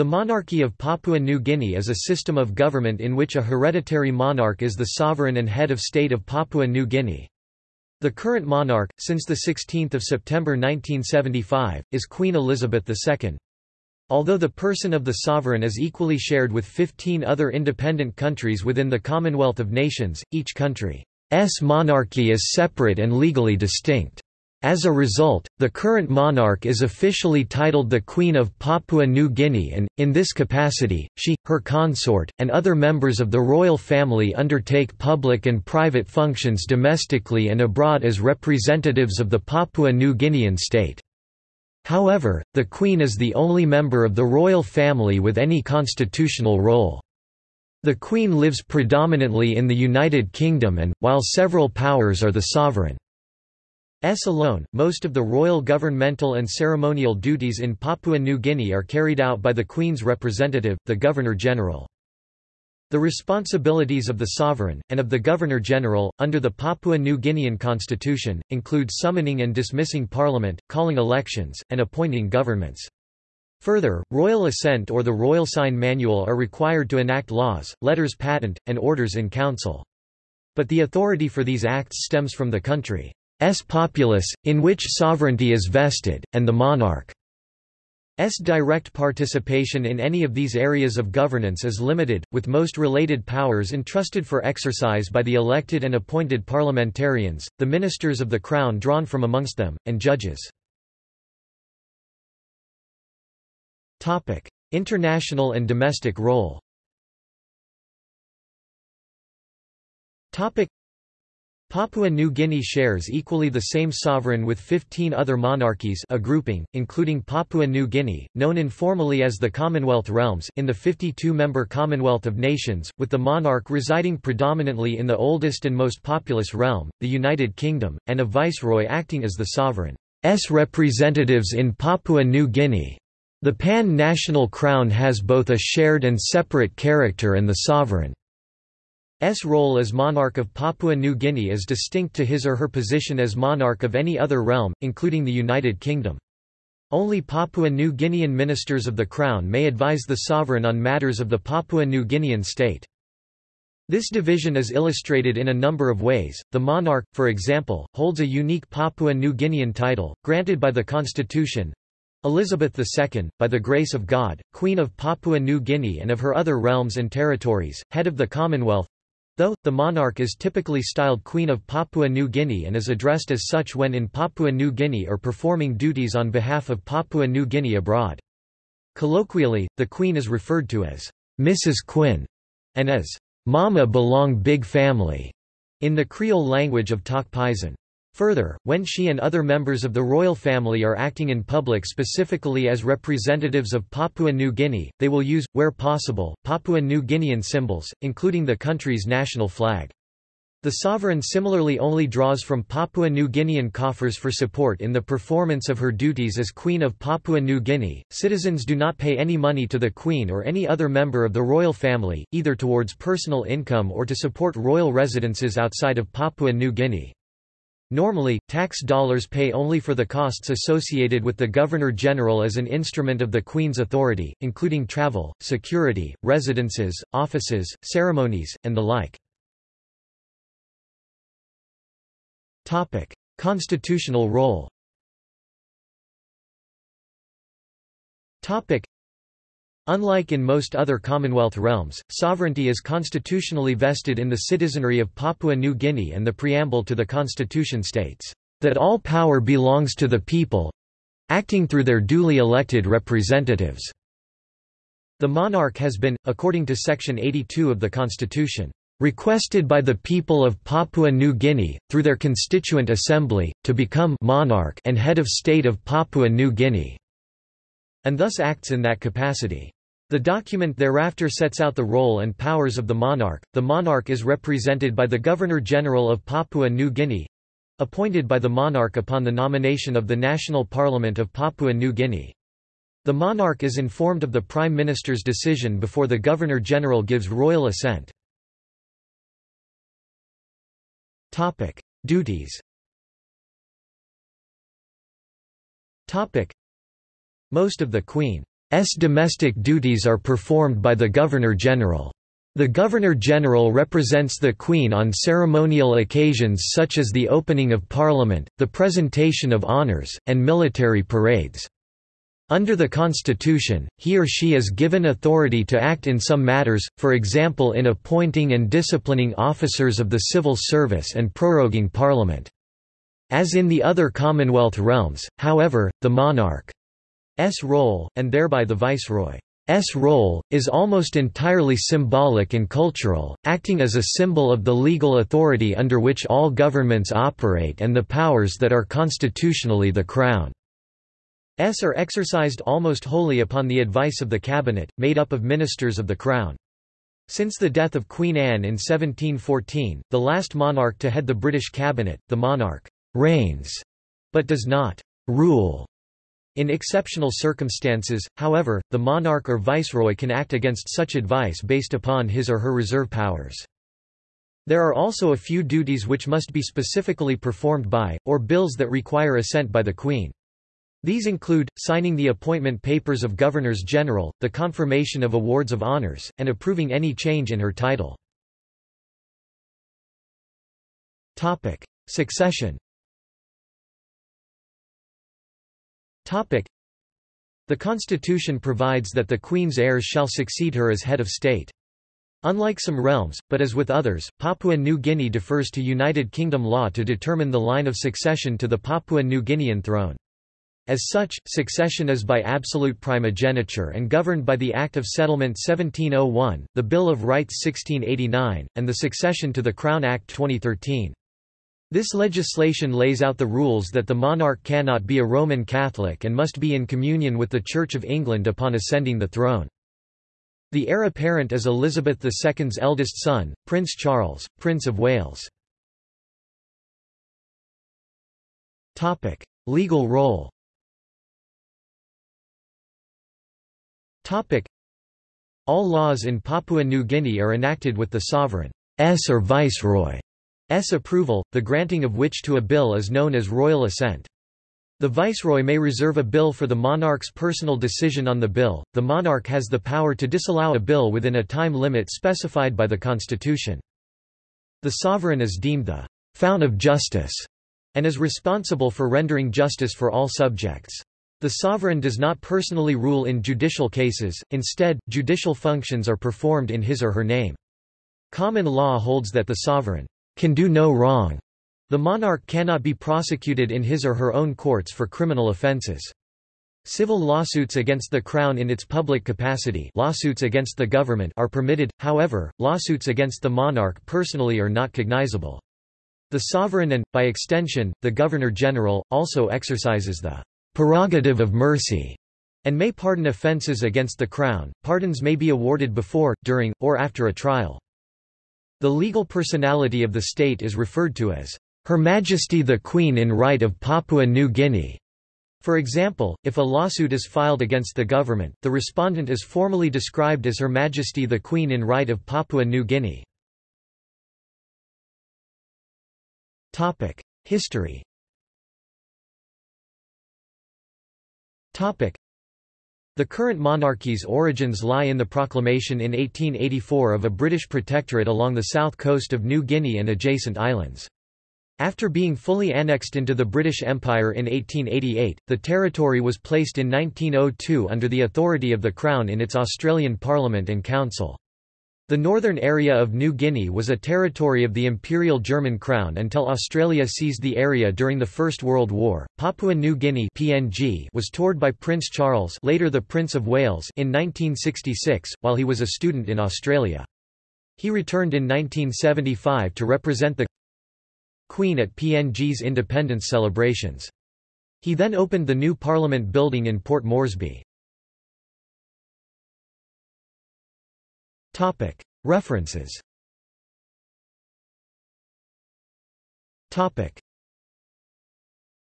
The monarchy of Papua New Guinea is a system of government in which a hereditary monarch is the sovereign and head of state of Papua New Guinea. The current monarch, since 16 September 1975, is Queen Elizabeth II. Although the person of the sovereign is equally shared with 15 other independent countries within the Commonwealth of Nations, each country's monarchy is separate and legally distinct. As a result, the current monarch is officially titled the Queen of Papua New Guinea and, in this capacity, she, her consort, and other members of the royal family undertake public and private functions domestically and abroad as representatives of the Papua New Guinean state. However, the Queen is the only member of the royal family with any constitutional role. The Queen lives predominantly in the United Kingdom and, while several powers are the sovereign S alone, most of the royal governmental and ceremonial duties in Papua New Guinea are carried out by the Queen's representative, the Governor-General. The responsibilities of the sovereign, and of the Governor-General, under the Papua New Guinean constitution, include summoning and dismissing parliament, calling elections, and appointing governments. Further, royal assent or the royal sign manual are required to enact laws, letters patent, and orders in council. But the authority for these acts stems from the country. S populace, in which sovereignty is vested, and the monarch's direct participation in any of these areas of governance is limited, with most related powers entrusted for exercise by the elected and appointed parliamentarians, the ministers of the Crown drawn from amongst them, and judges. International and domestic role Papua New Guinea shares equally the same sovereign with 15 other monarchies a grouping, including Papua New Guinea, known informally as the Commonwealth Realms in the 52-member Commonwealth of Nations, with the monarch residing predominantly in the oldest and most populous realm, the United Kingdom, and a viceroy acting as the sovereign's representatives in Papua New Guinea. The pan-national crown has both a shared and separate character and the sovereign S role as monarch of Papua New Guinea is distinct to his or her position as monarch of any other realm, including the United Kingdom. Only Papua New Guinean ministers of the Crown may advise the sovereign on matters of the Papua New Guinean state. This division is illustrated in a number of ways. The monarch, for example, holds a unique Papua New Guinean title, granted by the constitution. Elizabeth II, by the grace of God, Queen of Papua New Guinea and of her other realms and territories, head of the Commonwealth, Though, the monarch is typically styled Queen of Papua New Guinea and is addressed as such when in Papua New Guinea or performing duties on behalf of Papua New Guinea abroad. Colloquially, the Queen is referred to as Missis Kwin and as Mama Belong Big Family in the Creole language of Tok Pisin. Further, when she and other members of the royal family are acting in public specifically as representatives of Papua New Guinea, they will use, where possible, Papua New Guinean symbols, including the country's national flag. The sovereign similarly only draws from Papua New Guinean coffers for support in the performance of her duties as Queen of Papua New Guinea. Citizens do not pay any money to the Queen or any other member of the royal family, either towards personal income or to support royal residences outside of Papua New Guinea. Normally, tax dollars pay only for the costs associated with the Governor-General as an instrument of the Queen's authority, including travel, security, residences, offices, ceremonies, and the like. Constitutional role Unlike in most other Commonwealth realms, sovereignty is constitutionally vested in the citizenry of Papua New Guinea and the preamble to the constitution states, "...that all power belongs to the people—acting through their duly elected representatives." The monarch has been, according to Section 82 of the Constitution, requested by the people of Papua New Guinea, through their constituent assembly, to become monarch and head of state of Papua New Guinea and thus acts in that capacity. The document thereafter sets out the role and powers of the monarch. The monarch is represented by the Governor-General of Papua New Guinea appointed by the monarch upon the nomination of the National Parliament of Papua New Guinea. The monarch is informed of the Prime Minister's decision before the Governor-General gives royal assent. Topic: Duties Topic: most of the Queen's domestic duties are performed by the Governor-General. The Governor-General represents the Queen on ceremonial occasions such as the opening of Parliament, the presentation of honours, and military parades. Under the Constitution, he or she is given authority to act in some matters, for example in appointing and disciplining officers of the civil service and proroguing Parliament. As in the other Commonwealth realms, however, the monarch's role, and thereby the viceroy's role, is almost entirely symbolic and cultural, acting as a symbol of the legal authority under which all governments operate and the powers that are constitutionally the Crown. S are exercised almost wholly upon the advice of the cabinet, made up of ministers of the Crown. Since the death of Queen Anne in 1714, the last monarch to head the British cabinet, the monarch reigns, but does not rule. In exceptional circumstances, however, the monarch or viceroy can act against such advice based upon his or her reserve powers. There are also a few duties which must be specifically performed by, or bills that require assent by the Queen. These include, signing the appointment papers of governors-general, the confirmation of awards of honors, and approving any change in her title. Succession The Constitution provides that the Queen's heirs shall succeed her as head of state. Unlike some realms, but as with others, Papua New Guinea defers to United Kingdom law to determine the line of succession to the Papua New Guinean throne. As such, succession is by absolute primogeniture and governed by the Act of Settlement 1701, the Bill of Rights 1689, and the Succession to the Crown Act 2013. This legislation lays out the rules that the monarch cannot be a Roman Catholic and must be in communion with the Church of England upon ascending the throne. The heir apparent is Elizabeth II's eldest son, Prince Charles, Prince of Wales. Legal role All laws in Papua New Guinea are enacted with the sovereign's or viceroy's approval, the granting of which to a bill is known as royal assent. The viceroy may reserve a bill for the monarch's personal decision on the bill. The monarch has the power to disallow a bill within a time limit specified by the constitution. The sovereign is deemed the fount of justice and is responsible for rendering justice for all subjects. The sovereign does not personally rule in judicial cases, instead, judicial functions are performed in his or her name. Common law holds that the sovereign can do no wrong. The monarch cannot be prosecuted in his or her own courts for criminal offences. Civil lawsuits against the Crown in its public capacity lawsuits against the government are permitted, however, lawsuits against the monarch personally are not cognizable. The sovereign and, by extension, the Governor-General, also exercises the prerogative of mercy, and may pardon offences against the Crown. Pardons may be awarded before, during, or after a trial. The legal personality of the state is referred to as Her Majesty the Queen in right of Papua New Guinea. For example, if a lawsuit is filed against the government, the respondent is formally described as Her Majesty the Queen in right of Papua New Guinea. History The current monarchy's origins lie in the proclamation in 1884 of a British protectorate along the south coast of New Guinea and adjacent islands. After being fully annexed into the British Empire in 1888, the territory was placed in 1902 under the authority of the Crown in its Australian Parliament and Council. The northern area of New Guinea was a territory of the Imperial German Crown until Australia seized the area during the First World War. Papua New Guinea (PNG) was toured by Prince Charles, later the Prince of Wales, in 1966 while he was a student in Australia. He returned in 1975 to represent the Queen at PNG's independence celebrations. He then opened the new Parliament building in Port Moresby. References